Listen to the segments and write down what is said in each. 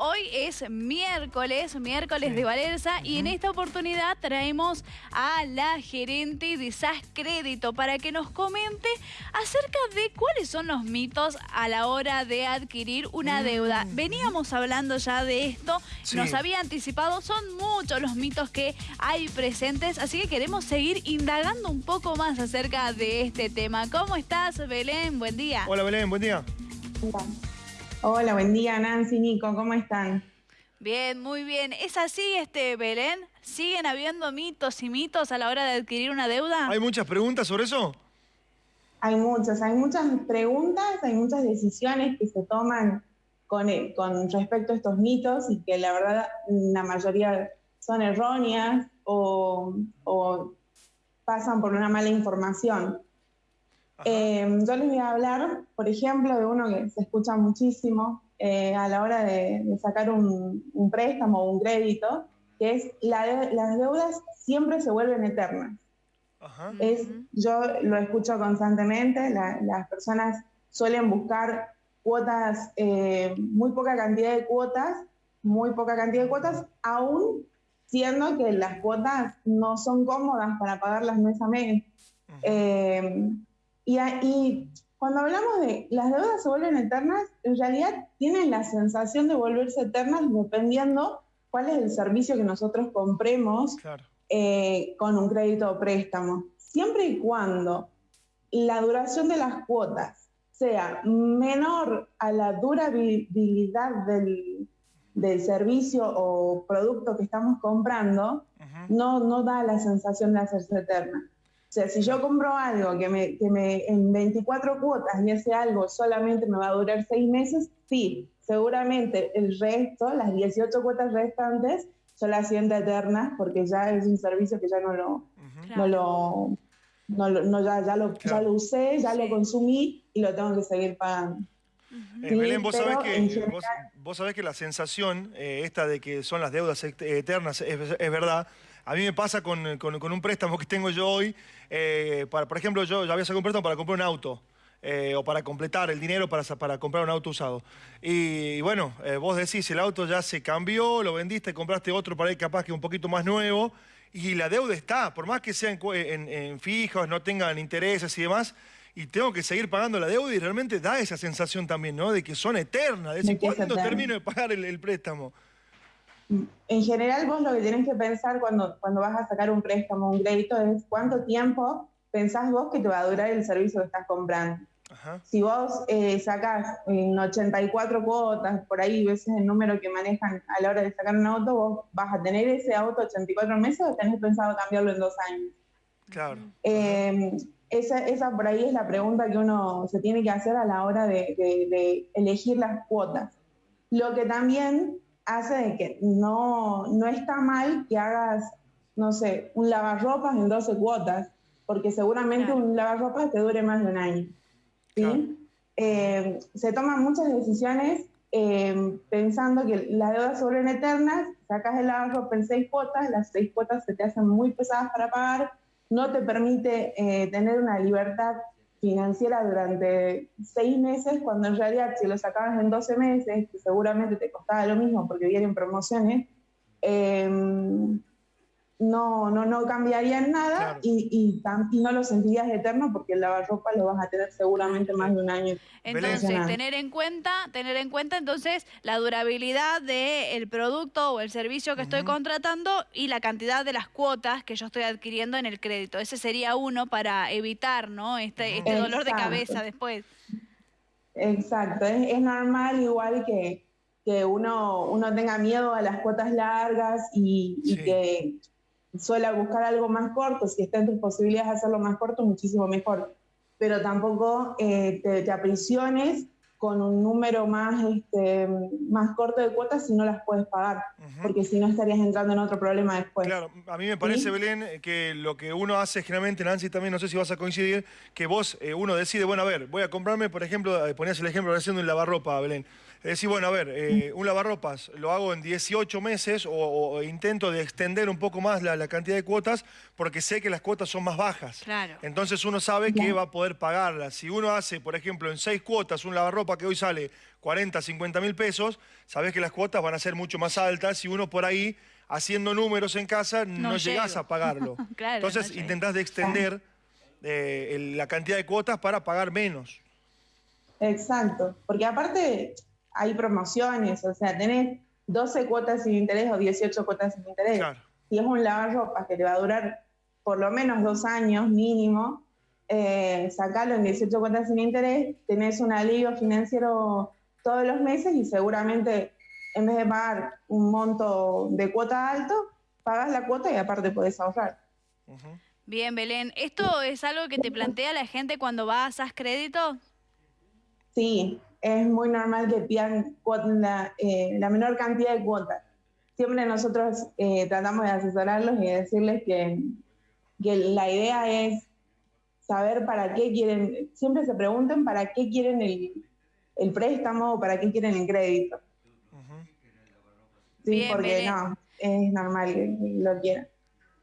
Hoy es miércoles, miércoles de Valerza y en esta oportunidad traemos a la gerente de SAS Crédito para que nos comente acerca de cuáles son los mitos a la hora de adquirir una deuda. Mm. Veníamos hablando ya de esto, Sí. nos había anticipado, son muchos los mitos que hay presentes, así que queremos seguir indagando un poco más acerca de este tema. ¿Cómo estás, Belén? Buen día. Hola Belén, buen día. Hola, buen día Nancy, Nico, ¿cómo están? Bien, muy bien. ¿Es así, este Belén? ¿Siguen habiendo mitos y mitos a la hora de adquirir una deuda? ¿Hay muchas preguntas sobre eso? Hay muchas, hay muchas preguntas, hay muchas decisiones que se toman con, eh, con respecto a estos mitos y que la verdad la mayoría son erróneas o, o pasan por una mala información. Eh, yo les voy a hablar, por ejemplo, de uno que se escucha muchísimo eh, a la hora de, de sacar un, un préstamo o un crédito, que es la de- las deudas siempre se vuelven eternas. Ajá. Es, yo lo escucho constantemente, la- las personas suelen buscar cuotas, eh, muy poca cantidad de cuotas, muy poca cantidad de cuotas, aún siendo que las cuotas no son cómodas para pagarlas mes a mes. Eh, y, cuando hablamos de las deudas se vuelven eternas, en realidad tienen la sensación de volverse eternas dependiendo cuál es el servicio que nosotros compremos Claro. eh, con un crédito o préstamo. Siempre y cuando la duración de las cuotas sea menor a la durabilidad del, del servicio o producto que estamos comprando, Ujú. no, no da la sensación de hacerse eterna. O sea, si yo compro algo que me, que me en 24 cuotas y ese algo solamente me va a durar 6 meses, sí, seguramente el resto, las 18 cuotas restantes, yo las siento eternas porque ya es un servicio que ya no lo, Ujú. Claro. no lo, no lo- no, ya, ya lo, ya Claro. lo usé, ya Sí. lo consumí y lo tengo que seguir pagando. Ujú. Eh, Sí, Belén, vos sabés, que, en vos, general- vos sabés que la sensación eh, esta de que son las deudas et- eternas es, es verdad. A mí me pasa con, con- con un préstamo que tengo yo hoy. eh, para, por ejemplo, yo ya había sacado un préstamo para comprar un auto. eh, o para completar el dinero para, para comprar un auto usado. Y, bueno, eh, vos decís, el auto ya se cambió, lo vendiste, compraste otro para ir capaz que un poquito más nuevo, y la deuda está, por más que sean en, en fijos, no tengan intereses y demás, y tengo que seguir pagando la deuda y realmente da esa sensación también, ¿no? De que son eternas, de decir, ¿cuándo termino de pagar el, el préstamo? En general, vos lo que tenés que pensar cuando, cuando vas a sacar un préstamo un crédito es cuánto tiempo pensás vos que te va a durar el servicio que estás comprando. Ajá, Si vos eh, sacás en 84 cuotas, por ahí ves el número que manejan a la hora de sacar un auto, vos vas a tener ese auto 84 meses o tenés pensado cambiarlo en dos años. claro. Eh, esa, esa por ahí es la pregunta que uno se tiene que hacer a la hora de, de- de elegir las cuotas. Lo que también hace de que no, no está mal que hagas, no sé, un lavarropas en 12 cuotas, porque seguramente Claro. un lavarropas te dure más de un año. ¿sí? Claro. Eh, se toman muchas decisiones eh, pensando que las deudas vuelven eternas, sacas el lavarropa en seis cuotas, las seis cuotas se te hacen muy pesadas para pagar, no te permite eh, tener una libertad financiera durante seis meses, cuando en realidad si lo sacabas en 12 meses, seguramente te costaba lo mismo porque vienen promociones, eh, no, no, no cambiaría en nada Claro. y, y, tam- y no lo sentirías eterno porque el lavarropa lo vas a tener seguramente más de un año. Entonces, Belén. tener en cuenta, tener en cuenta entonces la durabilidad del producto o el servicio que estoy contratando y la cantidad de las cuotas que yo estoy adquiriendo en el crédito. Ese sería uno para evitar, ¿no? Este, este dolor de cabeza después. Exacto, es, es normal igual que, que uno, uno tenga miedo a las cuotas largas y, y Sí. que suele buscar algo más corto, si está en tus posibilidades de hacerlo más corto, muchísimo mejor. Pero tampoco eh, te, te aprisiones con un número más, este, más corto de cuotas si no las puedes pagar, Ujú. porque si no estarías entrando en otro problema después. Claro, a mí me parece, Sí. Belén, que lo que uno hace generalmente, Nancy también, no sé si vas a coincidir, que vos, eh, uno decide, bueno, a ver, voy a comprarme, por ejemplo, eh, ponías el ejemplo recién de un lavarropa, Belén. Es decir, bueno, a ver, eh, un lavarropas lo hago en 18 meses o, o intento de extender un poco más la, la cantidad de cuotas porque sé que las cuotas son más bajas. Claro. Entonces uno sabe que Claro. va a poder pagarlas. Si uno hace, por ejemplo, en seis cuotas un lavarropa ropa que hoy sale 40, 50 mil pesos, sabes que las cuotas van a ser mucho más altas y uno por ahí, haciendo números en casa, no, llegas a pagarlo. Entonces intentás de extender eh, la cantidad de cuotas para pagar menos. Exacto, porque aparte hay promociones, o sea, tenés 12 cuotas sin interés o 18 cuotas sin interés. Si es un lavarropas que te va a durar por lo menos dos años mínimo, eh, sacarlo en 18 cuotas sin interés, tenés un alivio financiero todos los meses y seguramente en vez de pagar un monto de cuota alto, pagas la cuota y aparte podés ahorrar. Bien, Belén. ¿Esto es algo que te plantea la gente cuando vas a SAS Crédito? Sí, es muy normal que pidan la, eh, la menor cantidad de cuotas. Siempre nosotros eh, tratamos de asesorarlos y decirles que, que la idea es saber para qué quieren, siempre se pregunten para qué quieren el, el préstamo o para qué quieren el crédito. Sí, porque no, es normal que lo quieran.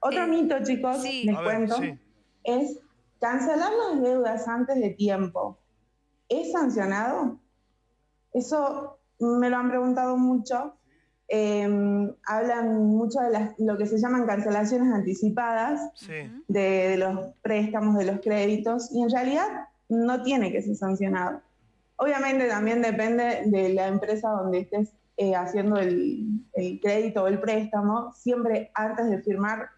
Otro eh, mito, chicos, les cuento, es cancelar las deudas antes de tiempo. ¿Es sancionado? Eso me lo han preguntado mucho. Em, hablan mucho de las, lo que se llaman cancelaciones anticipadas de, los préstamos, de los créditos, y en realidad no tiene que ser sancionado. Obviamente también depende de la empresa donde estés eh, haciendo el, el, crédito o el préstamo. Siempre antes de firmar,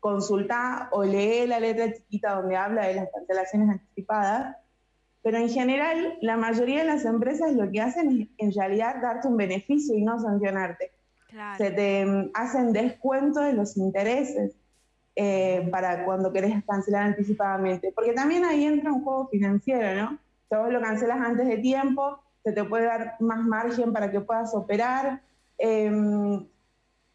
consulta o lee la letra chiquita donde habla de las cancelaciones anticipadas pero en general, la mayoría de las empresas lo que hacen es en realidad darte un beneficio y no sancionarte. Se te mm, hacen descuento de los intereses eh, para cuando querés cancelar anticipadamente. Porque también ahí entra un juego financiero, ¿no? Si vos lo cancelas antes de tiempo, se te puede dar más margen para que puedas operar. Em,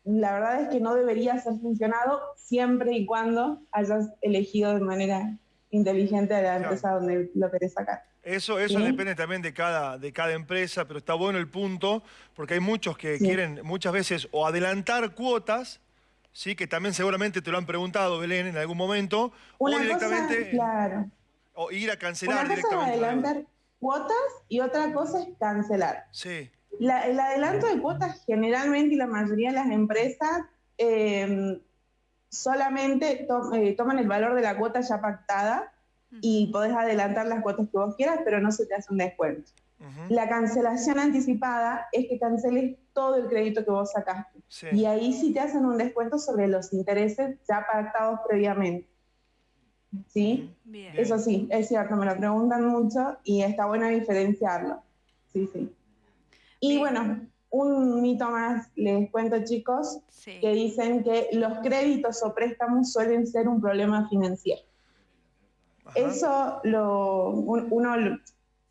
la verdad es que no debería ser funcionado siempre y cuando hayas elegido de manera inteligente de la empresa donde lo querés sacar. Eso, eso depende también de cada, de cada empresa, pero está bueno el punto, porque hay muchos que quieren muchas veces o adelantar cuotas, ¿sí? que también seguramente te lo han preguntado, Belén, en algún momento, o directamente... claro. O ir a cancelar Una cosa es adelantar cuotas y otra cosa es cancelar. Sí. el adelanto de cuotas generalmente y la mayoría de las empresas eh, solamente eh, toman el valor de la cuota ya pactada y podés adelantar las cuotas que vos quieras, pero no se te hace un descuento. La cancelación anticipada es que canceles todo el crédito que vos sacaste. Y ahí sí te hacen un descuento sobre los intereses ya pactados previamente. ¿Sí? Eso sí, es cierto, me lo preguntan mucho y está bueno diferenciarlo. Sí, sí. Y bueno, un mito más, les cuento chicos, que dicen que los créditos o préstamos suelen ser un problema financiero. Eso lo, uno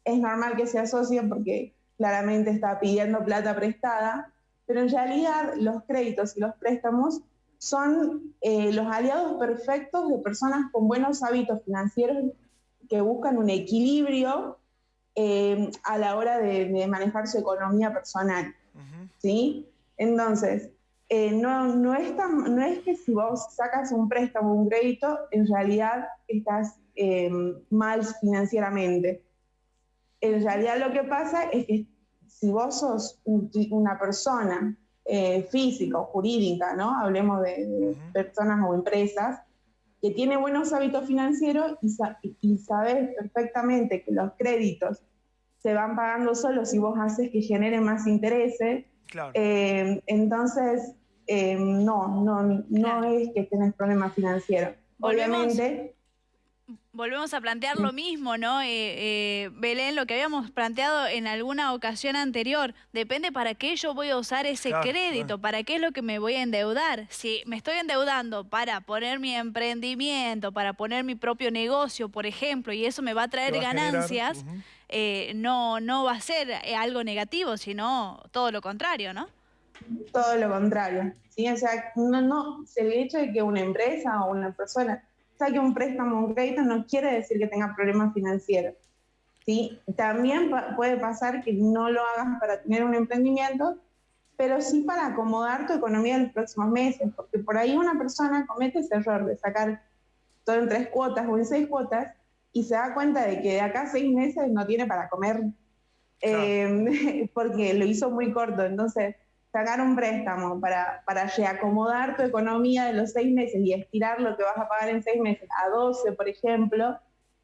es normal que se asocie porque claramente está pidiendo plata prestada, pero en realidad los créditos y los préstamos son eh, los aliados perfectos de personas con buenos hábitos financieros que buscan un equilibrio eh, a la hora de manejar su economía personal. ¿Sí? Entonces, eh, no, no, es no es que si vos sacas un préstamo un crédito, en realidad estás eh, mal financieramente. En realidad lo que pasa es que si vos sos una persona eh, física o jurídica, ¿no? Hablemos de, personas o empresas, que tiene buenos hábitos financieros y, y sabes perfectamente que los créditos se van pagando solo si vos haces que generen más intereses, eh, entonces, eh, no, no, no es que tenés problemas financieros. Obviamente... Volvemos a plantear lo mismo, ¿no? Eh, Belén, lo que habíamos planteado en alguna ocasión anterior, depende para qué yo voy a usar ese crédito, para qué es lo que me voy a endeudar. Si me estoy endeudando para poner mi emprendimiento, para poner mi propio negocio, por ejemplo, y eso me va a traer ganancias, eh, no, no va a ser eh, algo negativo, sino todo lo contrario, ¿no? Todo lo contrario. ¿sí? O sea, no, no, el hecho de que una empresa o una persona saque un préstamo o un crédito no quiere decir que tenga problemas financieros. ¿sí? También puede pasar que no lo hagas para tener un emprendimiento, pero sí para acomodar tu economía en los próximos meses, porque por ahí una persona comete ese error de sacar todo en tres cuotas o en seis cuotas y se da cuenta de que de acá a seis meses no tiene para comer eh, porque lo hizo muy corto. Entonces, sacar un préstamo para, para reacomodar tu economía de los seis meses y estirar lo que vas a pagar en seis meses a 12, por ejemplo,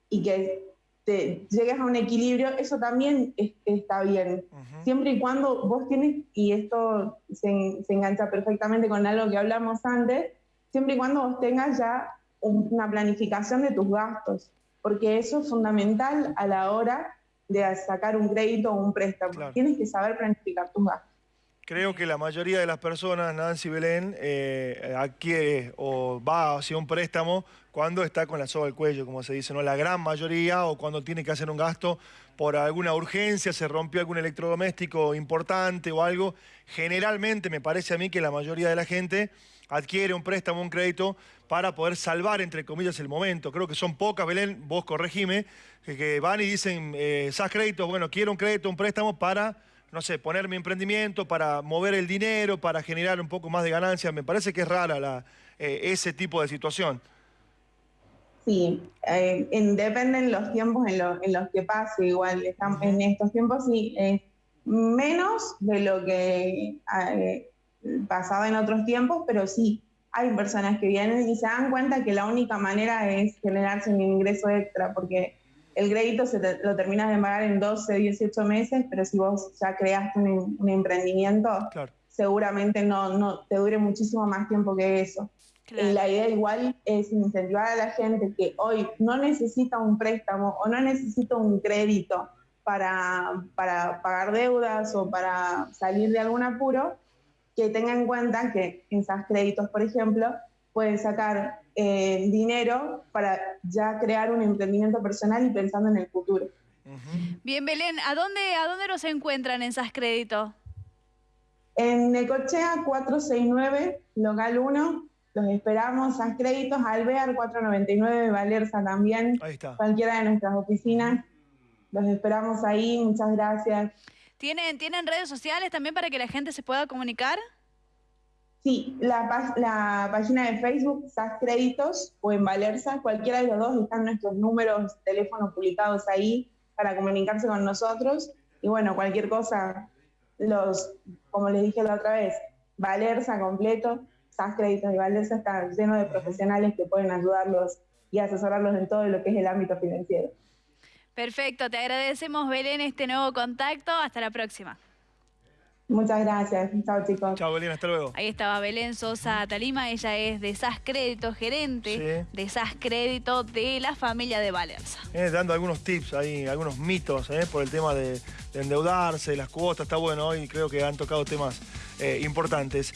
y que te llegues a un equilibrio, eso también está bien. Siempre y cuando vos tienes, y esto se, se engancha perfectamente con algo que hablamos antes, siempre y cuando vos tengas ya una planificación de tus gastos, porque eso es fundamental a la hora de sacar un crédito o un préstamo. Tienes que saber planificar tus gastos. Creo que la mayoría de las personas, Nancy Belén, eh, adquiere o va hacia un préstamo cuando está con la soga al cuello, como se dice, ¿no? La gran mayoría o cuando tiene que hacer un gasto por alguna urgencia, se rompió algún electrodoméstico importante o algo. Generalmente me parece a mí que la mayoría de la gente adquiere un préstamo, un crédito para poder salvar, entre comillas, el momento. Creo que son pocas, Belén, vos corregime, que, van y dicen, eh, esas créditos, bueno, quiero un crédito, un préstamo para no sé, poner mi emprendimiento, para mover el dinero, para generar un poco más de ganancias. Me parece que es rara la, eh, ese tipo de situación. Sí, eh, dependen los tiempos en, los que pase. Igual, estamos, en estos tiempos sí, es menos de lo que eh, pasaba en otros tiempos, pero sí, hay personas que vienen y se dan cuenta que la única manera es generarse un ingreso extra, porque el crédito se lo terminas de pagar en 12, 18 meses, pero si vos ya creaste un, emprendimiento, seguramente no, no te dure muchísimo más tiempo que eso. Y la idea igual es incentivar a la gente que hoy no necesita un préstamo o no necesita un crédito para, para pagar deudas o para salir de algún apuro, que tenga en cuenta que en esos créditos, por ejemplo, pueden sacar eh, dinero para ya crear un emprendimiento personal y pensando en el futuro. Bien, Belén, ¿a dónde, ¿a dónde nos encuentran en SAS Crédito? En Necochea 469, local 1, los esperamos, SAS Créditos, Alvear 499, Valerza también, ahí está. cualquiera de nuestras oficinas. Los esperamos ahí, muchas gracias. ¿Tienen, ¿Tienen redes sociales también para que la gente se pueda comunicar? Sí, la, la página de Facebook, SAS Créditos o en Valerza, cualquiera de los dos están nuestros números, teléfonos publicados ahí para comunicarse con nosotros. Y bueno, cualquier cosa, los, como les dije la otra vez, Valerza completo, SAS Créditos y Valerza está lleno de profesionales que pueden ayudarlos y asesorarlos en todo lo que es el ámbito financiero. Perfecto, te agradecemos Belén este nuevo contacto. Hasta la próxima. Muchas gracias. Chao, chicos. Chao, Belén. Hasta luego. Ahí estaba Belén Sosa Talima. Ella es de SAS Crédito, gerente de SAS Crédito de la familia de Valerza. Eh, dando algunos tips ahí, algunos mitos eh, por el tema de, endeudarse, las cuotas. Está bueno hoy. Creo que han tocado temas eh, importantes.